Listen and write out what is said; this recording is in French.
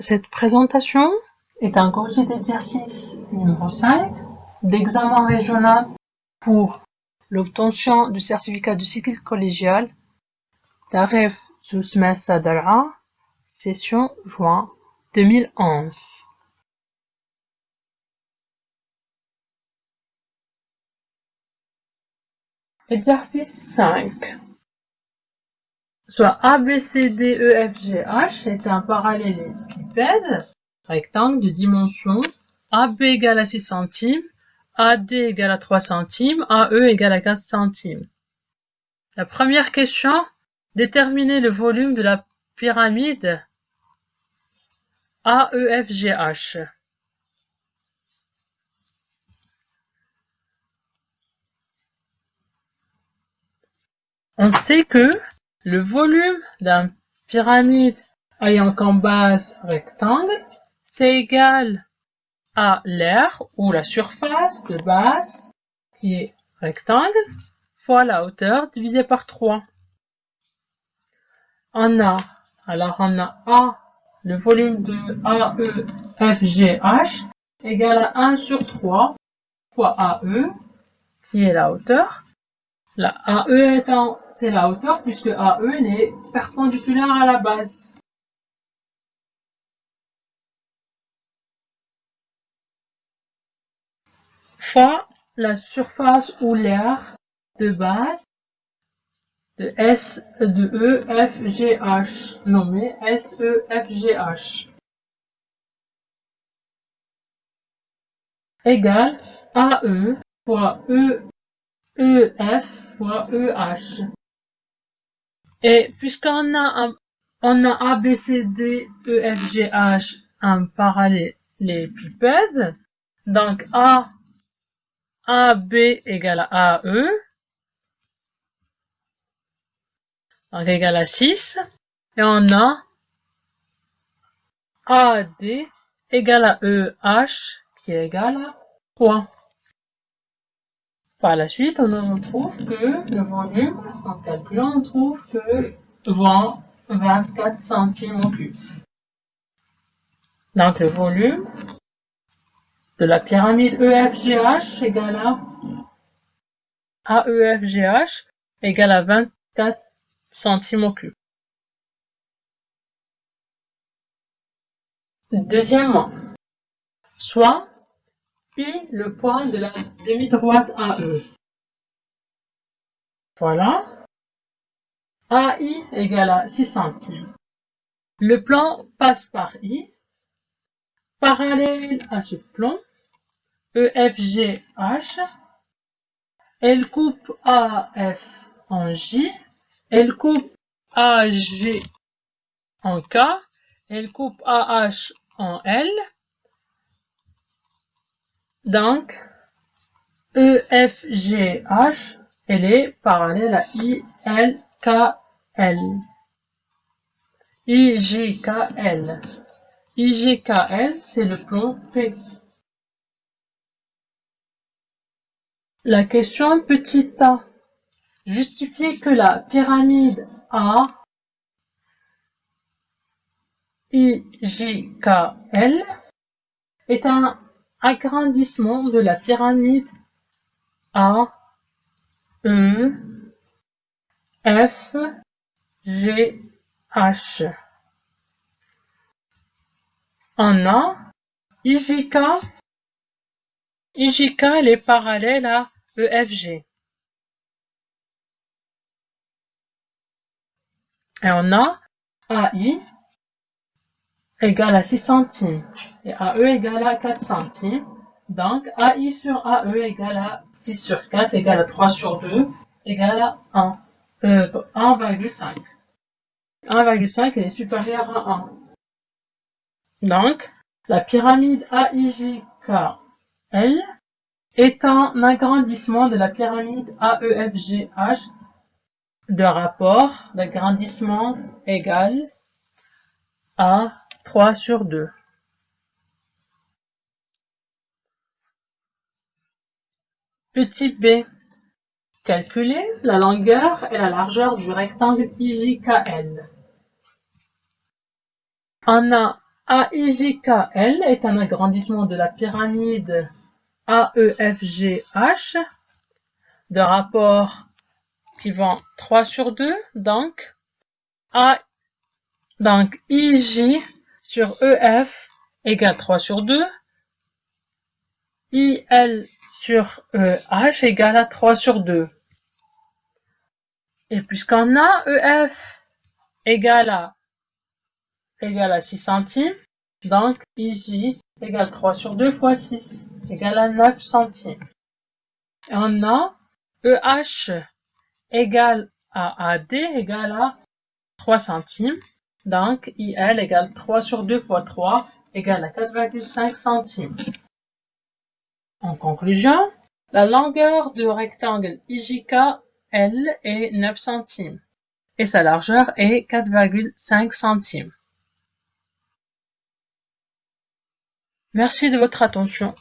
Cette présentation est un courrier d'exercice numéro 5 d'examen régional pour l'obtention du certificat de cycle collégial d'Aref Sousmessa Dar'a, session juin 2011. Exercice 5 soit ABCDEFGH est un rectangle de dimension AB égale à 6 centimes, AD égale à 3 centimes, AE égale à 15 centimes. La première question, déterminer le volume de la pyramide AEFGH. On sait que le volume d'un pyramide ayant comme base rectangle, c'est égal à l'air ou la surface de base qui est rectangle fois la hauteur divisé par 3. On a, alors on a A, le volume de AEFGH égal à 1 sur 3 fois AE qui est la hauteur. La AE étant c'est la hauteur puisque AE est perpendiculaire à la base. Fois la surface ou l'air de base de S de E F G H. Nommé S E F G H. Égale AE fois E E F fois E H. Et puisqu'on a un, on a A, B, C, D, E, F, G, H, un parallélépipède, donc A, AB égale à AE, donc égale à 6, et on a AD égale à EH qui est égal à 3. Par la suite, on trouve que le volume, en calculant, on trouve que 20, 24 centimes au cube. Donc le volume de la pyramide EFGH égale à AEFGH égale à 24 centimes au cube. Deuxièmement, soit puis le point de la demi-droite AE. Voilà. AI égale à 6 centimes. Le plan passe par I. Parallèle à ce plan, EFGH, elle coupe AF en J, elle coupe AG en K, elle coupe AH en L, donc, EFGH, elle est parallèle à ILKL. IGKL. IGKL, c'est le plan P. La question petit a. Justifier que la pyramide A IJKL est un agrandissement de la pyramide A, E, F, G, H. On a IJK. IJK elle est parallèle à EFG. Et on a AI égale à 6 centimes et AE égale à 4 centimes. Donc AI sur AE égale à 6 sur 4 égale à 3 sur 2 égale à 1. Euh, 1,5. 1,5 est supérieur à 1. Donc, la pyramide AIJKL est un agrandissement de la pyramide AEFGH de rapport d'agrandissement égal à 3 sur 2. Petit b. Calculer la longueur et la largeur du rectangle IJKL. On a AIJKL est un agrandissement de la pyramide AEFGH de rapport qui vend 3 sur 2. Donc, A, donc IJ sur EF égale 3 sur 2. IL sur EH égale à 3 sur 2. Et puisqu'on a EF égale à, égale à 6 centimes, donc IJ égale 3 sur 2 fois 6 égale à 9 centimes. Et on a EH égale à AD égale à 3 centimes. Donc IL égale 3 sur 2 fois 3 égale à 4,5 centimes. En conclusion, la longueur du rectangle IJK L est 9 centimes et sa largeur est 4,5 centimes. Merci de votre attention.